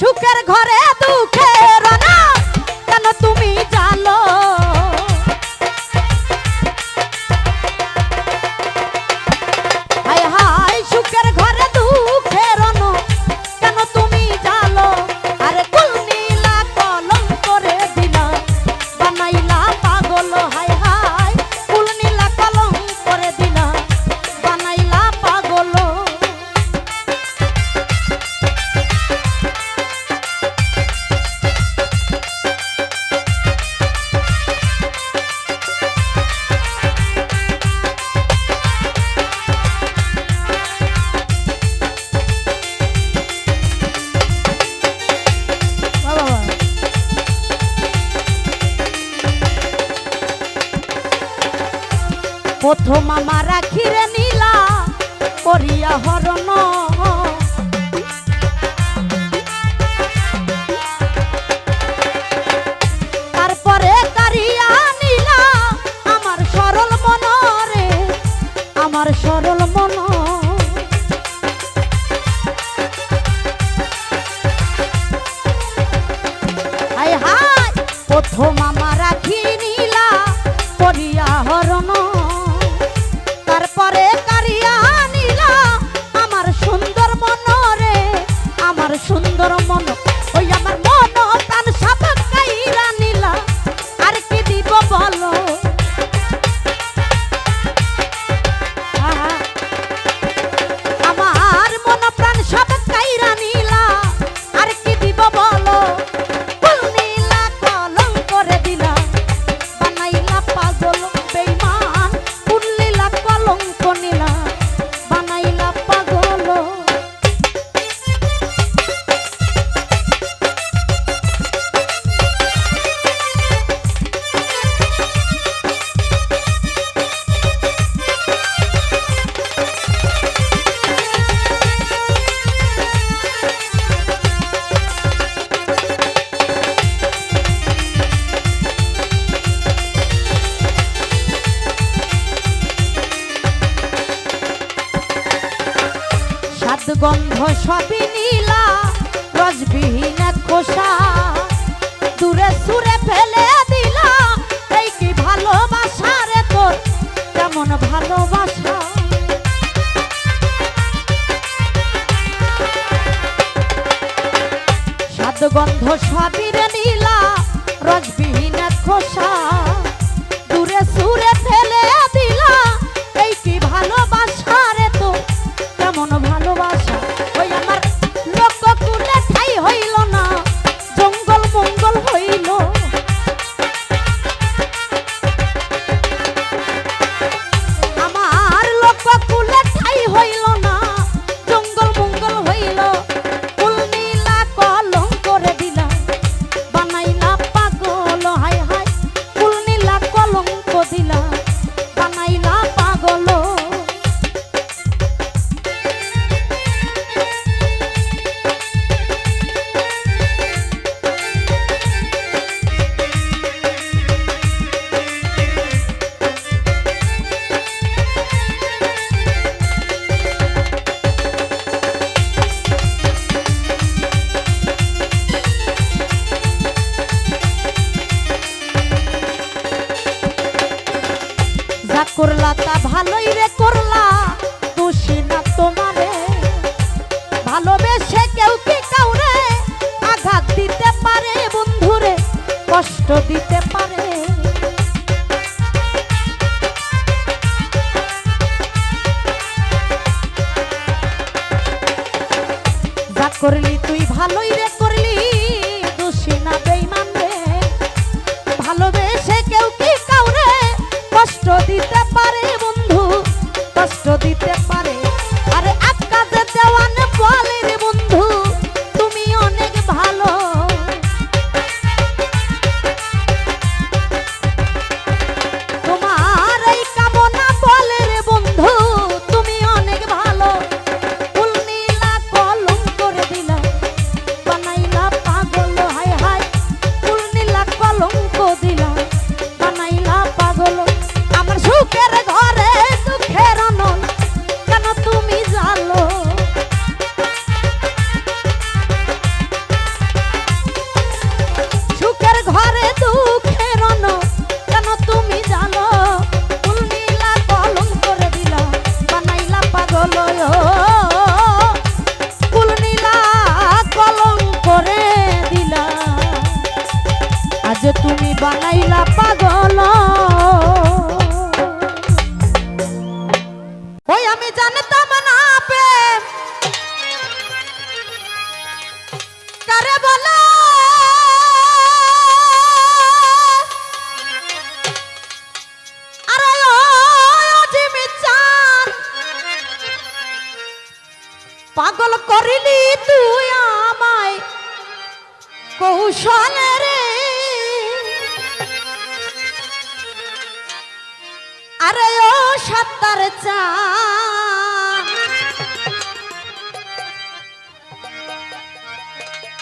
সুখের ঘরে দুঃখের সুন্দর মন দেওয়ান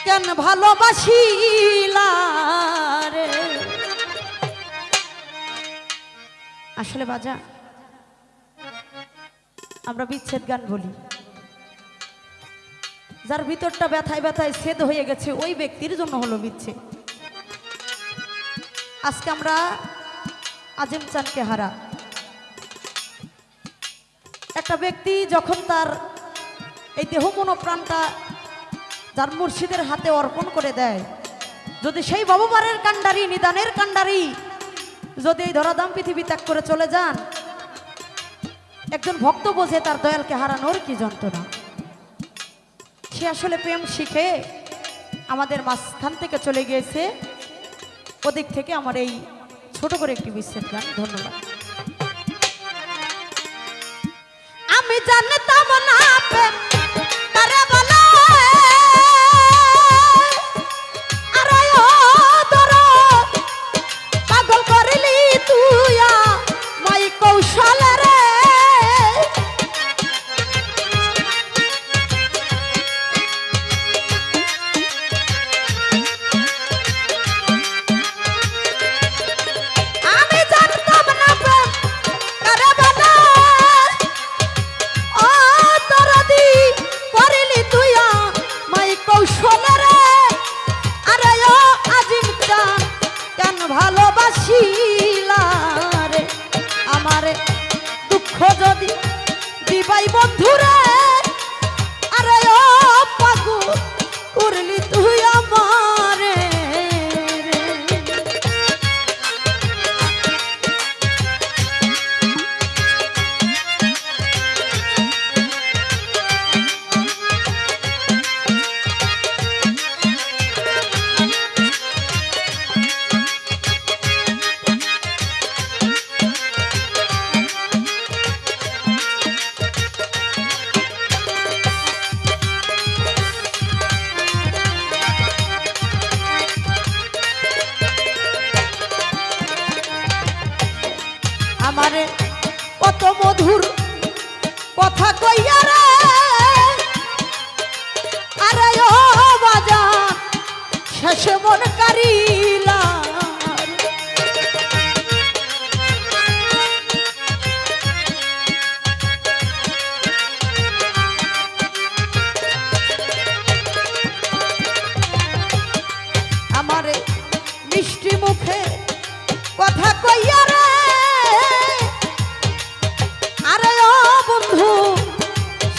কেন ভালোবাসিলা রে আসলে বাজা, আমরা বিচ্ছেদ গান বলি। যার ভিতরটা ব্যথায় ব্যথায় ছেদ হয়ে গেছে, ওই ব্যক্তির জন্য হলো বিচ্ছেদ। আজকে আমরা আজিম চানকে হারা। একটা ব্যক্তি যখন তার এই দেহ মনো প্রাণটা যার মুর্শিদের হাতে অর্পণ করে দেয়। যদি সেই বাবুমারের কাণ্ডারি, নিদানের কাণ্ডারি, যদি এই ধরাধাম পৃথিবী ত্যাগ করে চলে যান, একজন ভক্ত বোঝে তার দয়ালকে হারানোর কি যন্ত্রণা। সে আসলে প্রেম শিখে আমাদের মাঝখান থেকে চলে গিয়েছে। ওদিক থেকে আমার এই ছোট করে একটি বিচ্ছেদ গান। ধন্যবাদ। আমি জানতাম না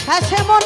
শেষে মন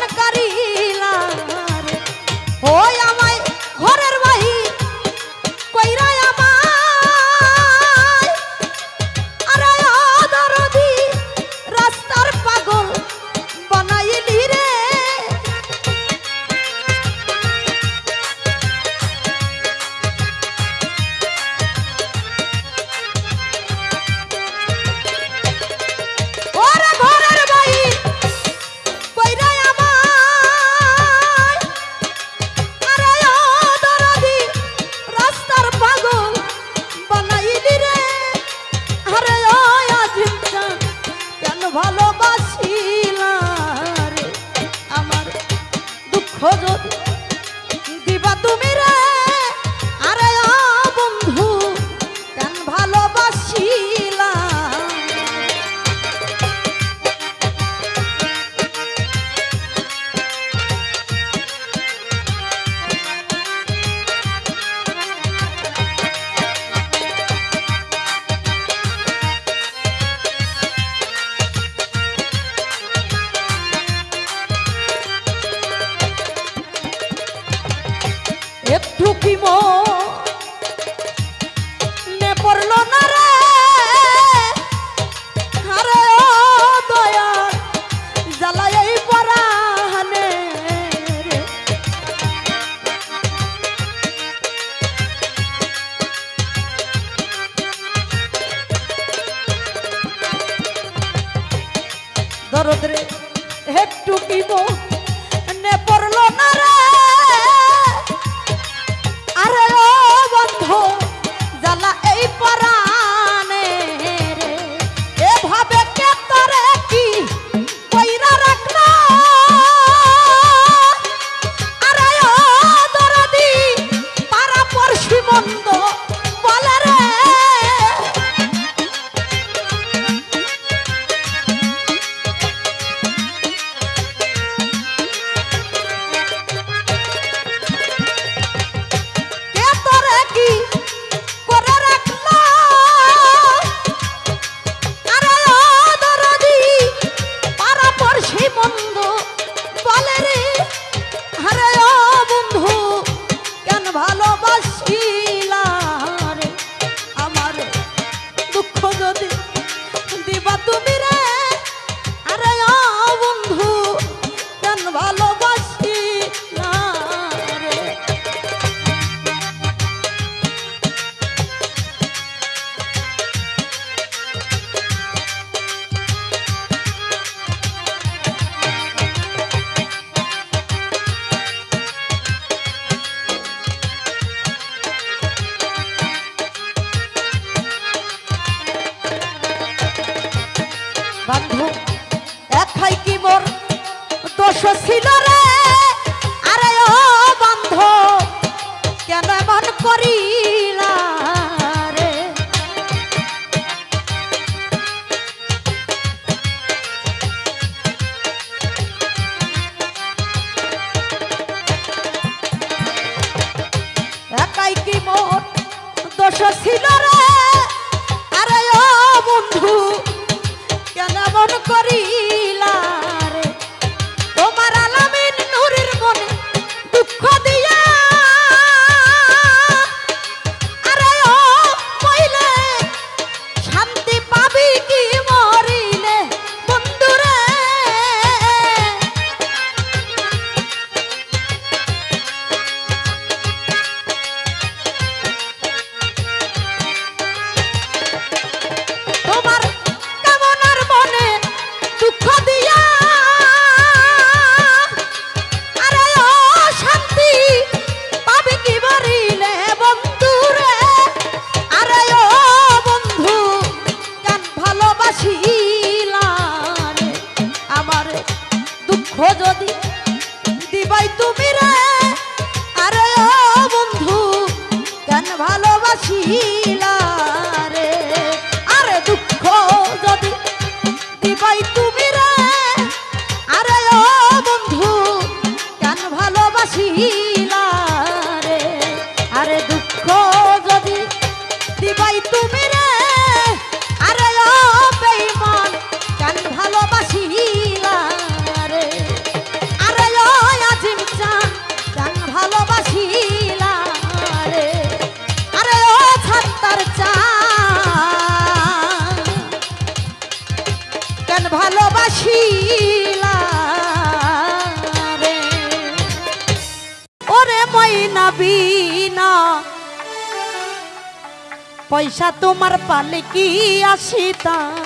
কি আসিতাছে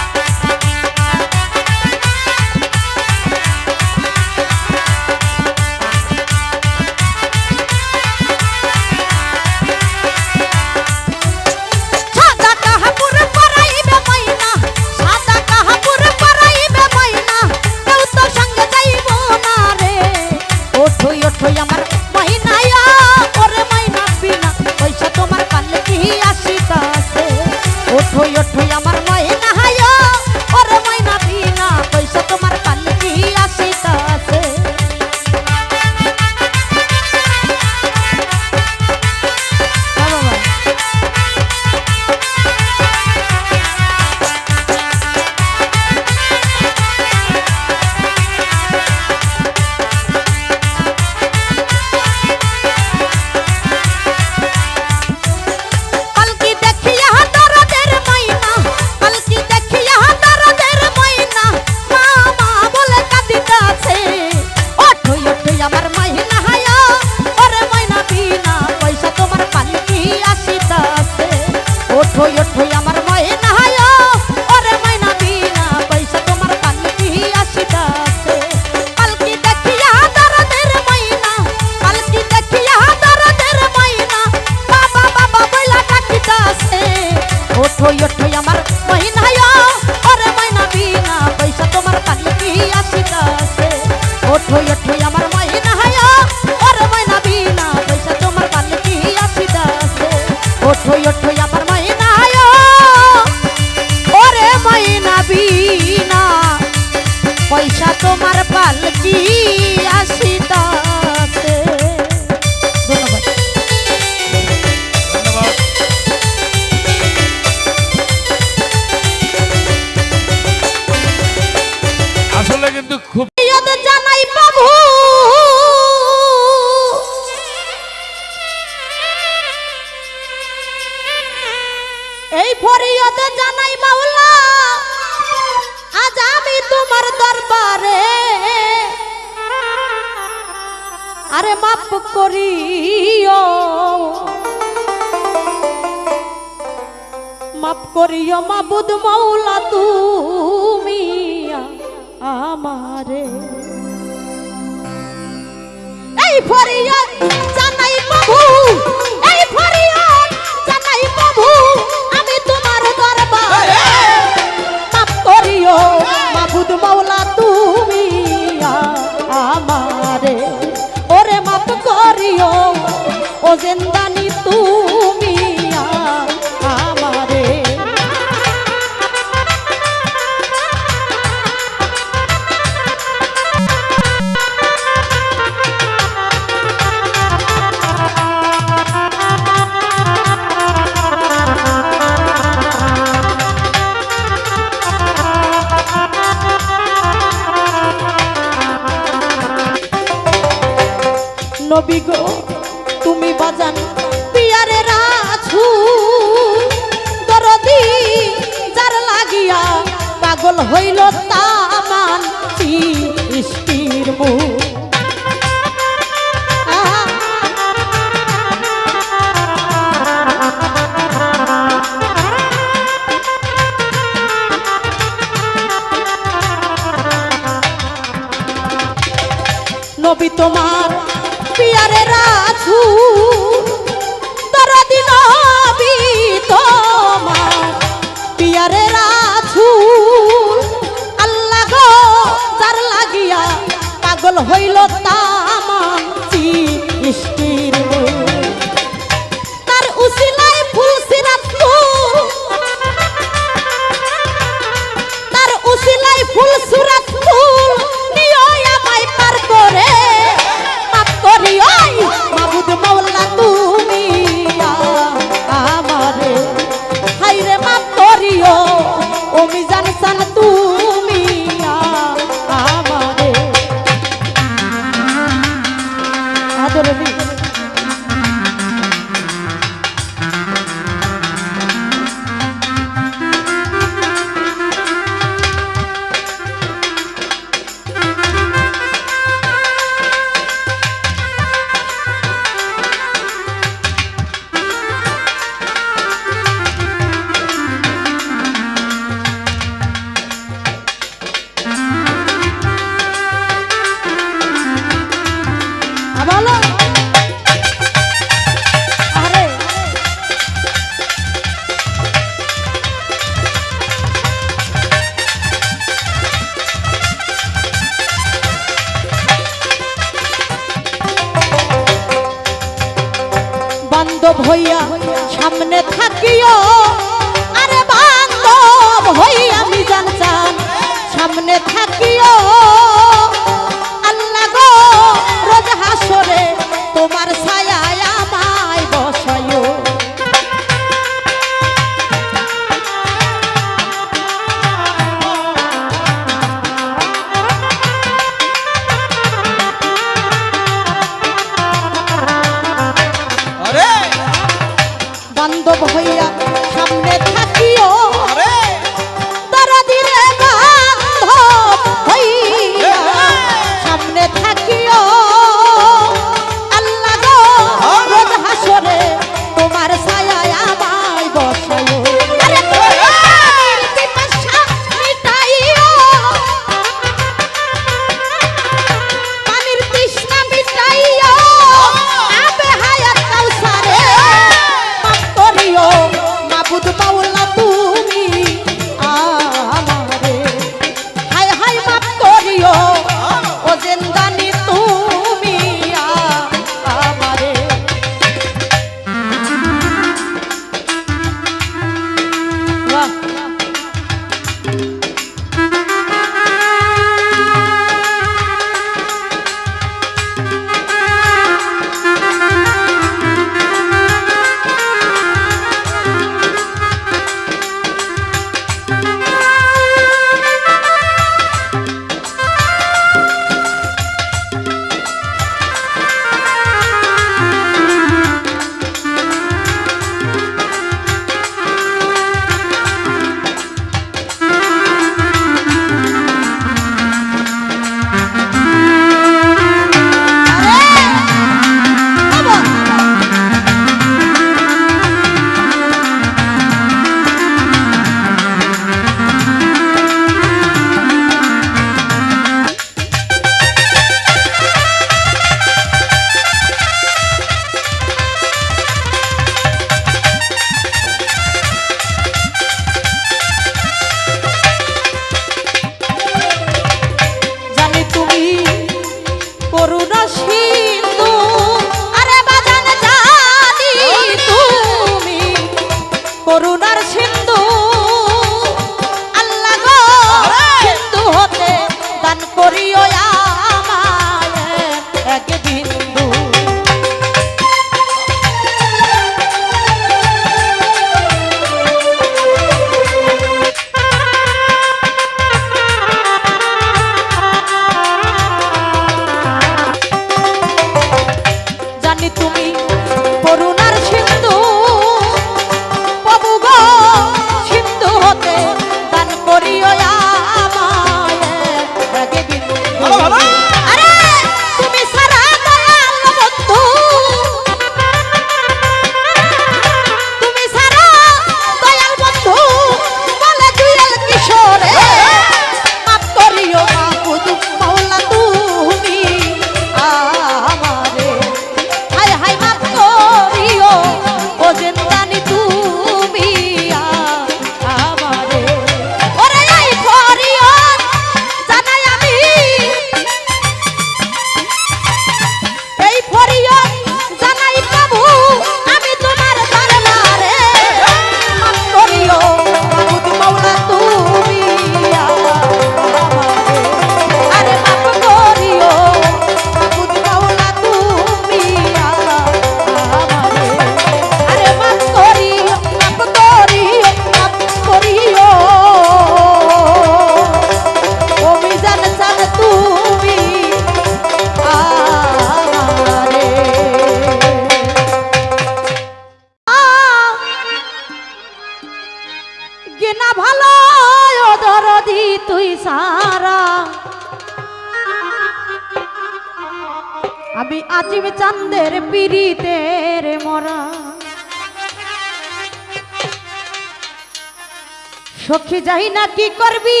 বুঝি যাই না, কি করবি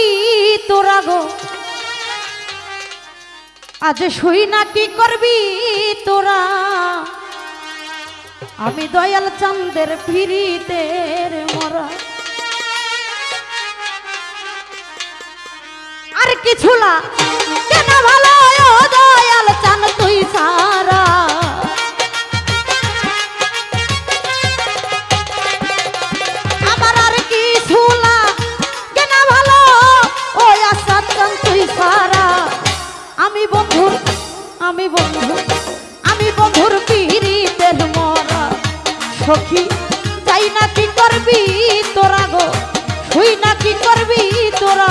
তোরা গো? আজ শুই না, কি করবি তোরা? আমি দয়াল চন্দের ফিরিতে মরা। আর কিছু না, কেন ভালো দয়াল চান তুই সারা? বন্ধু, আমি বন্ধুর পিড়িতের মরা সখী। তাই না কি করবি তোরা গো? তুই না কি করবি তোরা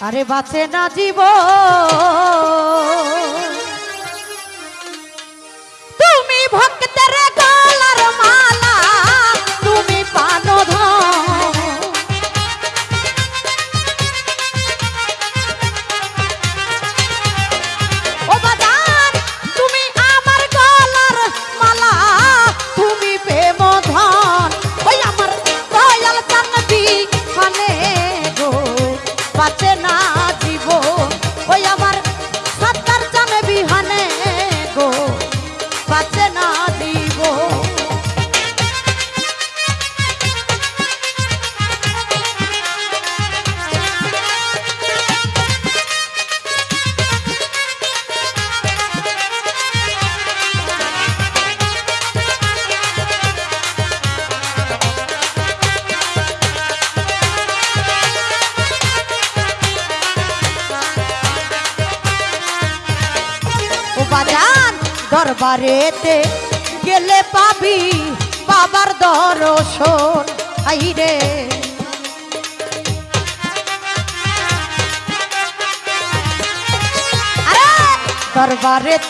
আরে বাঁচে না জীব তুমি ভক্তের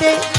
হাতে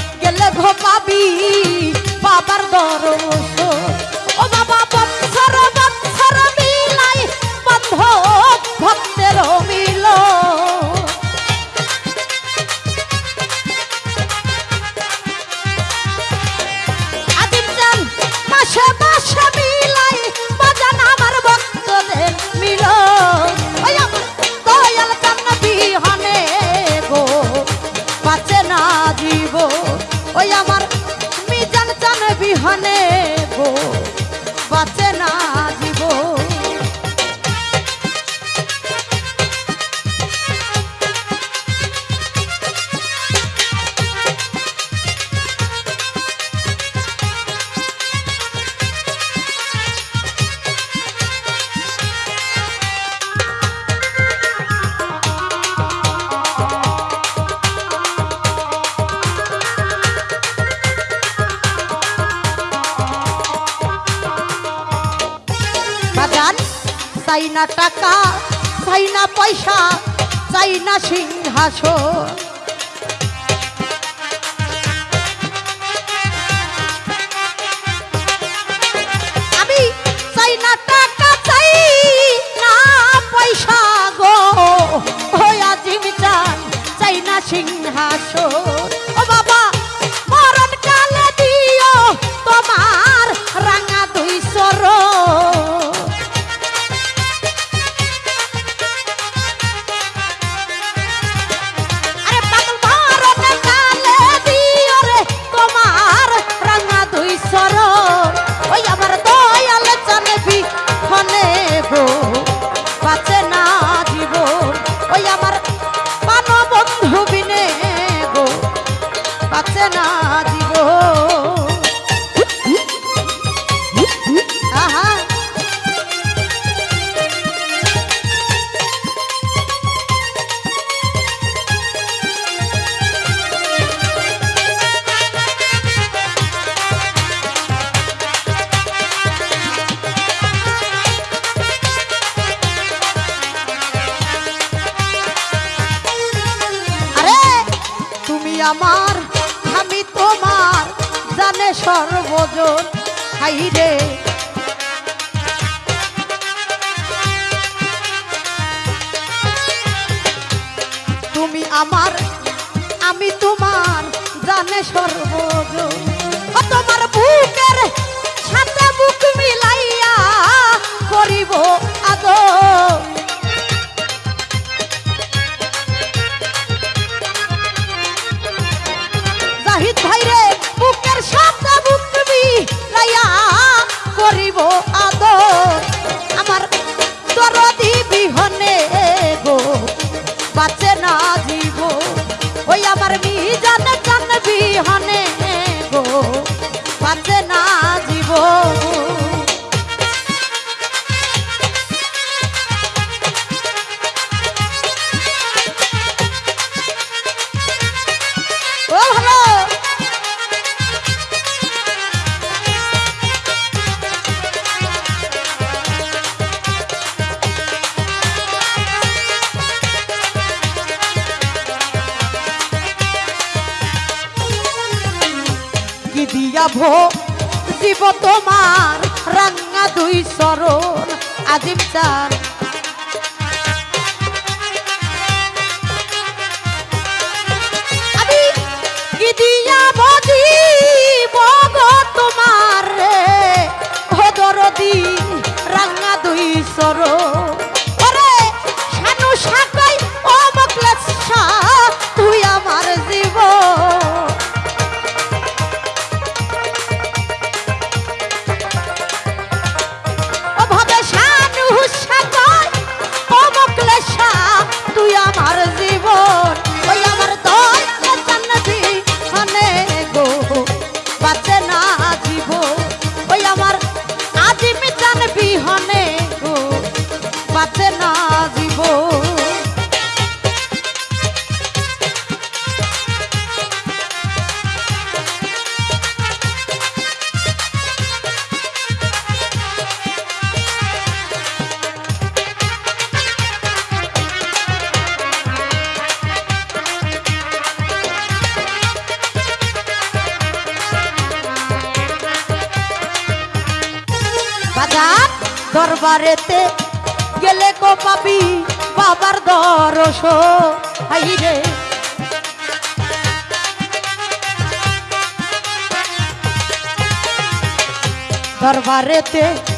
এতে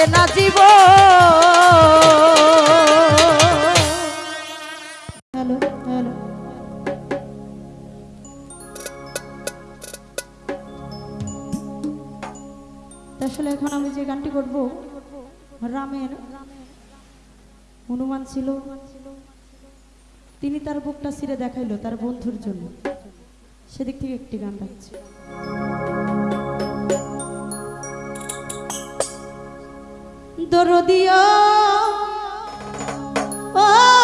যাবে না জীব। Hello hello. আসলে এখন আমি যে গানটি করব, রামের হনুমান ছিল। তিনি তার বুকটা ছিঁড়ে দেখাইল তার বন্ধুর জন্য। সেদিক থেকে একটি গান রাখছে দরদিয়া ও